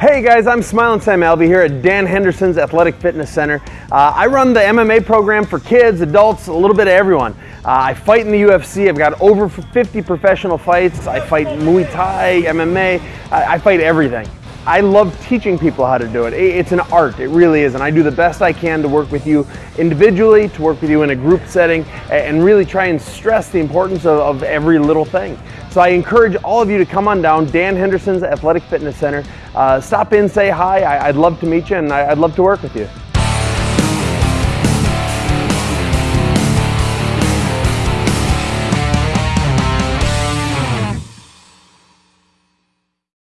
Hey guys, I'm Smiling Sam Alvey here at Dan Henderson's Athletic Fitness Center. Uh, I run the MMA program for kids, adults, a little bit of everyone. Uh, I fight in the UFC. I've got over 50 professional fights. I fight Muay Thai, MMA. I, I fight everything. I love teaching people how to do it. It's an art, it really is, and I do the best I can to work with you individually, to work with you in a group setting, and really try and stress the importance of, of every little thing. So I encourage all of you to come on down, Dan Henderson's Athletic Fitness Center. Uh, stop in, say hi. I, would love to meet you, and I, I'd love to work with you.